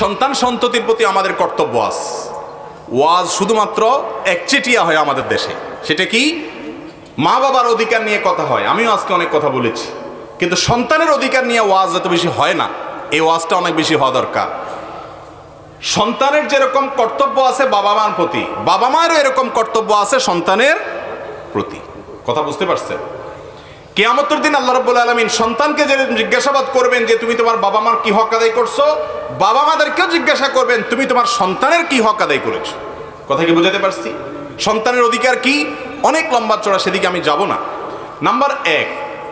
সন্তান সন্ততির প্রতি আমাদের কর্তব্য আছে। ওয়াজ শুধুমাত্র একচেটিয়া হয় আমাদের দেশে। সেটা কি? মা বাবার অধিকার নিয়ে কথা হয়। আমিও আজকে অনেক কথা বলেছি। কিন্তু সন্তানের অধিকার নিয়ে ওয়াজ এত বেশি হয় না। এই ওয়াজটা অনেক বেশি হওয়া দরকার। সন্তানের যেরকম কর্তব্য আছে বাবা মার প্রতি, বাবা মায়েরও এরকম কর্তব্য আছে সন্তানের প্রতি। কথা বুঝতে পারছেন? কেয়ামতের দিন আল্লাহ রব্বুল আলমিন সন্তানকে যে জিজ্ঞাসাবাদ করবেন যে তুমি তোমার বাবা মার কি হক আদায় করছ বাবা মাদেরকেও জিজ্ঞাসা করবেন, তুমি তোমার সন্তানের কি হক আদায় করেছ? কথা কি বুঝাতে পারছি? সন্তানের অধিকার কি? অনেক লম্বা চড়া, সেদিকে আমি যাব না। নাম্বার এক,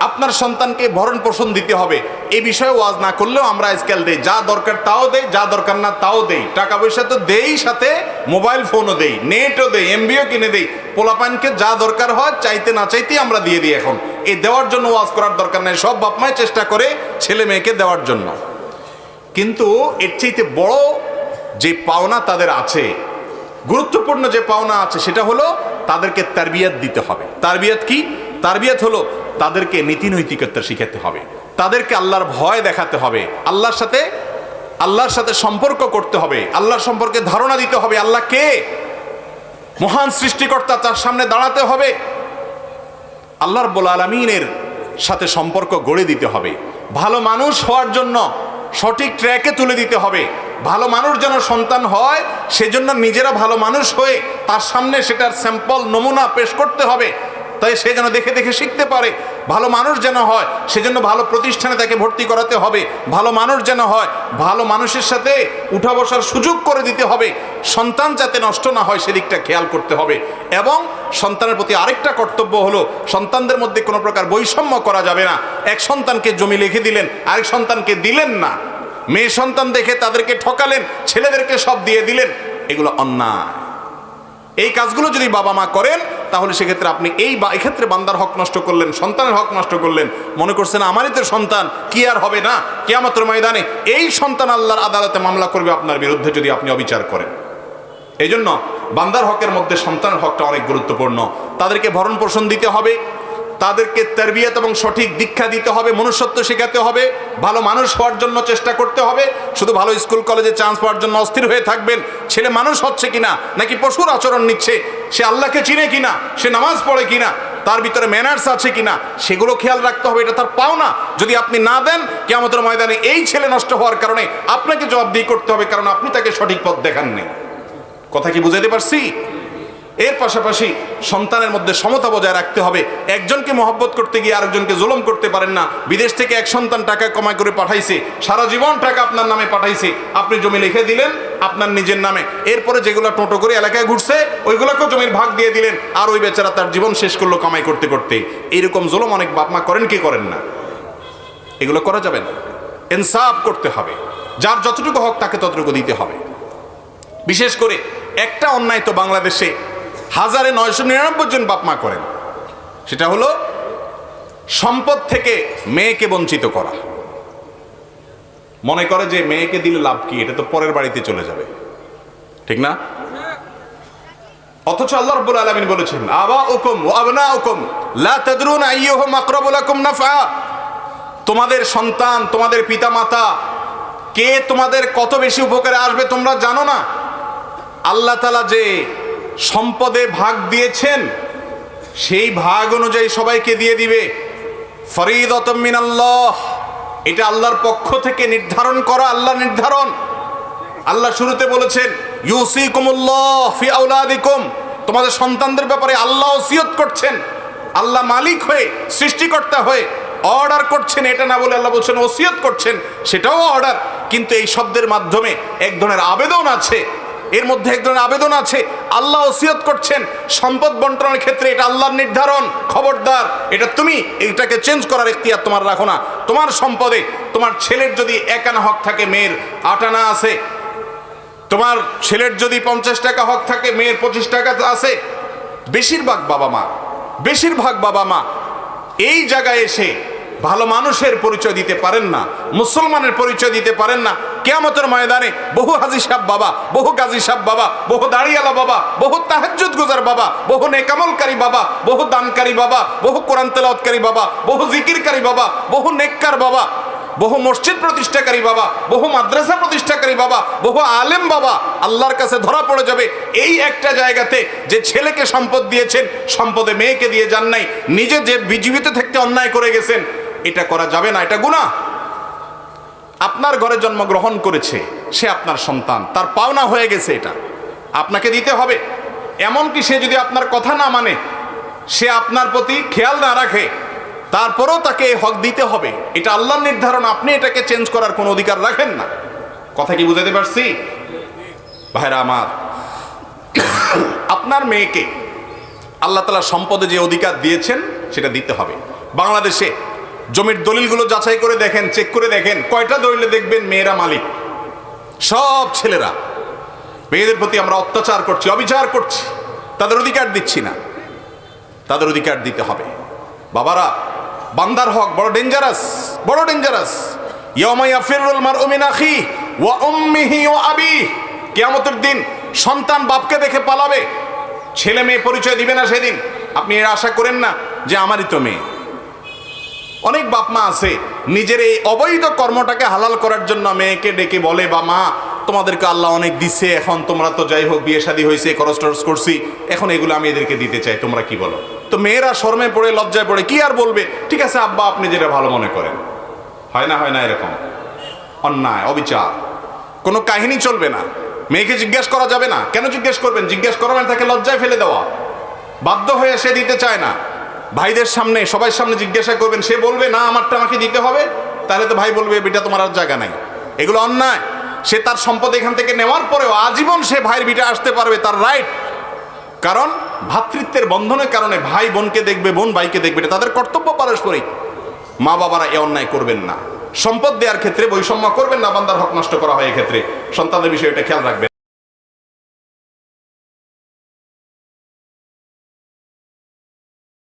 আপনার সন্তানকে ভরণ পোষণ দিতে হবে। এই বিষয়ে ওয়াজ না করলেও আমরা আজকাল দেই। যা দরকার তাও দেই, যা দরকার না তাও দেই। টাকা পয়সা তো দেই সাথে, মোবাইল ফোনও দেই, নেটও দেই, এমবিও কিনে দেই। পোলাপানকে যা দরকার হয়, চাইতে না চাইতেই আমরা দিয়ে দিই এখন। এই দেওয়ার জন্য ওয়াজ করার দরকার নেই। সব বাপ মায় চেষ্টা করে ছেলে মেয়েকে দেওয়ার জন্য। কিন্তু এর চাইতে বড় যে পাওনা তাদের আছে, গুরুত্বপূর্ণ যে পাওনা আছে, সেটা হলো তাদেরকে তারবিয়াত দিতে হবে। তারবিয়াত কি? তারবিয়াত হলো তাদেরকে নীতি নৈতিকতা শিখাতে হবে। তাদেরকে আল্লাহর ভয় দেখাতে হবে। আল্লাহর সাথে আল্লাহর সাথে সম্পর্ক করতে হবে। আল্লাহর সম্পর্কে ধারণা দিতে হবে। আল্লাহ কে? মহান সৃষ্টিকর্তা তার সামনে দাঁড়াতে হবে। আল্লাহর বোল আলমিনের সাথে সম্পর্ক গড়ে দিতে হবে। ভালো মানুষ হওয়ার জন্য সঠিক ট্র্যাকে তুলে দিতে হবে। ভালো মানুষ যেন সন্তান হয়, সেজন্য নিজেরা ভালো মানুষ হয়ে তার সামনে সেটার স্যাম্পল, নমুনা পেশ করতে হবে। তাই সে যেন দেখে দেখে শিখতে পারে। ভালো মানুষ যেন হয়, সেজন্য ভালো প্রতিষ্ঠানে তাকে ভর্তি করাতে হবে। ভালো মানুষ যেন হয়, ভালো মানুষের সাথে উঠা বসার সুযোগ করে দিতে হবে। সন্তান যাতে নষ্ট না হয় সেদিকটা খেয়াল করতে হবে। এবং সন্তানের প্রতি আরেকটা কর্তব্য হলো, সন্তানদের মধ্যে কোনো প্রকার বৈষম্য করা যাবে না। এক সন্তানকে জমি লিখে দিলেন, আরেক সন্তানকে দিলেন না। মেয়ে সন্তান দেখে তাদেরকে ঠকালেন, ছেলেদেরকে সব দিয়ে দিলেন, এগুলো অন্যায়। এই কাজগুলো যদি বাবা মা করেন তাহলে সেক্ষেত্রে আপনি এই বা এক্ষেত্রে বান্দার হক নষ্ট করলেন, সন্তানের হক নষ্ট করলেন, মনে করছেন আমারই তো সন্তান, কি আর হবে না? কেয়ামতের ময়দানে এই সন্তান আল্লাহর আদালতে মামলা করবে আপনার বিরুদ্ধে যদি আপনি অবিচার করেন। এই জন্য বান্দার হকের মধ্যে সন্তানের হকটা অনেক গুরুত্বপূর্ণ। তাদেরকে ভরণ পোষণ দিতে হবে তাদেরকে তারবিয়ত এবং সঠিক দীক্ষা দিতে হবে, মনুষ্যত্ব শেখাতে হবে, ভালো মানুষ হওয়ার জন্য চেষ্টা করতে হবে। শুধু ভালো স্কুল, কলেজে চান্স পাওয়ার জন্য অস্থির হয়ে থাকবেন। ছেলে মানুষ হচ্ছে কিনা, নাকি পশুর আচরণ নিচ্ছে, সে আল্লাহকে চিনে কিনা, সে নামাজ পড়ে কিনা, তার ভিতরে ম্যানার্স আছে কিনা, সেগুলো খেয়াল রাখতে হবে, এটা তার পাওনা। যদি আপনি না দেন কে আমাদের ময়দানে এই ছেলে নষ্ট হওয়ার কারণে আপনাকে জবাবদিহি করতে হবে, কারণ আপনি তাকে সঠিক পথ দেখাননি। কথা কি বুঝাতে পারছি? এর পাশাপাশি সন্তানের মধ্যে সমতা বজায় রাখতে হবে। একজনকে মহব্বত করতে গিয়ে আরেকজনকে জুলুম করতে পারেন না। বিদেশ থেকে এক সন্তান টাকা কমাই করে পাঠাইছে, সারা জীবন টাকা আপনার নামে পাঠাইছে। আপনি জমি লিখে দিলেন, আপনার নিজের নামে। এরপরে যেগুলো টোটো করে এলাকায় ঘুরছে, ওইগুলোকেও জমির ভাগ দিয়ে দিলেন। আর ওই বেচারা তার জীবন শেষ করল কামাই করতে করতে। এইরকম জুলুম অনেক বাপমা করেন কি করেন না? এগুলো করা যাবে না। ইনসাফ করতে হবে। যার যতটুকু হক তাকে ততটুকু দিতে হবে। বিশেষ করে একটা অন্যায় তো বাংলাদেশে হাজারে নয়শো নিরানব্বই জন বাপমা করেন। সেটা হলো সম্পদ থেকে মেয়েকে বঞ্চিত করা। মনে করে যে মেয়েকে দিলে লাভ কি, এটা তো পরের বাড়িতে চলে যাবে। ঠিক না? অথচ আল্লাহ রাব্বুল আলামিন বলেছেন আবা উকুম আবনা উকুম লা তাদরুন আইয়ুহুম আকরাবু লাকুম নাফআ। তোমাদের সন্তান, তোমাদের পিতামাতা, কে তোমাদের কত বেশি উপকারে আসবে তোমরা জানো না? আল্লাহ তালা যে সম্পদে ভাগ দিয়েছেন, সেই ভাগ অনুযায়ী সবাইকে দিয়ে দিবে। ফরিদ আল্লাহ এটা আল্লাহর পক্ষ থেকে নির্ধারণ করা আল্লাহ নির্ধারণ। আল্লাহ শুরুতে বলেছেন ইউসি কুমুল্লাহ ফি আউলাদিকুম তোমাদের সন্তানদের ব্যাপারে আল্লাহ ওসিয়ত করছেন। আল্লাহ মালিক হয়ে, সৃষ্টিকর্তা হয়ে অর্ডার করছেন, এটা না বলে আল্লাহ বলছেন ওসিয়ত করছেন, সেটাও অর্ডার। কিন্তু এই শব্দের মাধ্যমে এক ধরনের আবেদন আছে এর মধ্যে এক ধরনের আবেদন আছে, আল্লাহ ওসিয়ত করছেন, সম্পদ বন্টনের ক্ষেত্রে এটা আল্লাহর নির্ধারণ, খবরদার, এটা তুমি এটাকে চেঞ্জ করার এখতিয়ার তোমার রাখো না। তোমার সম্পদে তোমার ছেলের যদি এক আনা হক থাকে, মেয়ের আট আনা আছে, তোমার ছেলের যদি পঞ্চাশ টাকা হক থাকে, মেয়ের পঁচিশ টাকা আছে, বেশিরভাগ বাবা মা, বেশিরভাগ বাবা মা এই জায়গায় এসে ভালো মানুষের পরিচয় দিতে পারেন না, মুসলমানের পরিচয় দিতে পারেন না কেয়ামতের ময়দানে বহু হাজি সাহ বাবা বহু গাজী সাহ বাবা বহু দাড়িয়ালা বাবা বহু তাহাজ্জুদ গুজার বাবা বহু নেকামলকারী বাবা বহু দানকারী বাবা বহু কোরআন তেলাওয়াতকারী বাবা বহু জিকিরকারী বাবা বহু নেককার বাবা বহু মসজিদ প্রতিষ্ঠাকারী বাবা বহু মাদ্রাসা প্রতিষ্ঠাকারী বাবা বহু আলেম বাবা আল্লাহর কাছে ধরা পড়ে যাবে এই একটা জায়গাতে যে ছেলেকে সম্পদ দিয়েছেন সম্পদে মেয়েকে দিয়ে যান নাই নিজে যে বিজীবিত থাকতে অন্যায় করে গেছেন এটা করা যাবে না এটা গুণা আপনার ঘরে জন্মগ্রহণ করেছে, সে আপনার সন্তান। তার পাওনা হয়ে গেছে এটা। আপনাকে দিতে হবে। এমনকি সে যদি আপনার কথা না মানে সে আপনার প্রতি খেয়াল না রাখে, তারপরেও তাকে এই হক দিতে হবে। এটা আল্লাহর নির্ধারণ, আপনি এটাকে চেঞ্জ করার কোনো অধিকার রাখেন না। কথা কি বুঝাতে পারছি? ভাইরা আমার, আপনার মেয়েকে আল্লাহ তালা সম্পদে যে অধিকার দিয়েছেন, সেটা দিতে হবে। বাংলাদেশে জমির দলিলগুলো যাচাই করে দেখেন চেক করে দেখেন, কয়টা দলিলে দেখবেন মেয়েরা মালিক? সব ছেলেরা। মেয়েদের প্রতি আমরা অত্যাচার করছি, অবিচার করছি। তাদের অধিকার দিচ্ছি না। তাদের অধিকার দিতে হবে। বাবারা, বান্দার হক বড় ডেঞ্জারাস বড় ডেঞ্জারাস ইয়ামাইয়া ফিরুল মার উমিনাখি ওয়া উম্মিহি আবি। কিয়ামতের দিন সন্তান বাপকে দেখে পালাবে। ছেলে মেয়ে পরিচয় দিবে না সেদিন। আপনি এর আশা করেন না যে আমারই তো মেয়ে। অনেক বাপ মা আছে, নিজের এই অবৈধ কর্মটাকে হালাল করার জন্য মেয়েকে ডেকে বলে বা মা, তোমাদেরকে আল্লাহ অনেক দিচ্ছে এখন তোমরা তো যাই হোক বিয়ে শাদী হয়েছে, খরচ টরচ করছি, এখন এগুলো আমি এদেরকে দিতে চাই, তোমরা কি বলো? তো মেয়েরা শর্মে পড়ে, লজ্জায় পড়ে, কি আর বলবে? ঠিক আছে, আব্বা, আপনি যেটা ভালো মনে করেন। হয় না হয় না এরকম? অন্যায়, অবিচার। কোনো কাহিনী চলবে না। মেয়েকে জিজ্ঞেস করা যাবে না। কেন জিজ্ঞেস করবেন? জিজ্ঞেস করা মানে তাকে লজ্জায় ফেলে দেওয়া। বাধ্য হয়ে সে দিতে চায় না। ভাইদের সামনে সবার সামনে জিজ্ঞাসা করবেন, সে বলবে, না, আমারটা আমাকে দিতে হবে। তাহলে তো ভাই বলবে বেটা তোমার আর জায়গা নাই। এগুলো অন্যায়। সে তার সম্পদ এখান থেকে নেওয়ার পরেও আজীবন সে ভাইয়ের বিটা আসতে পারবে তার রাইট কারণ ভ্রাতৃত্বের বন্ধনের কারণে ভাই বোনকে দেখবে, বোন ভাইকে দেখবে, এটা তাদের কর্তব্য পারস্পরিক। মা বাবারা এ অন্যায় করবেন না। সম্পদ দেওয়ার ক্ষেত্রে বৈষম্য করবেন না, বান্দার হক নষ্ট করা হয় এক্ষেত্রে। সন্তানের বিষয়ে এটা খেয়াল রাখবেন।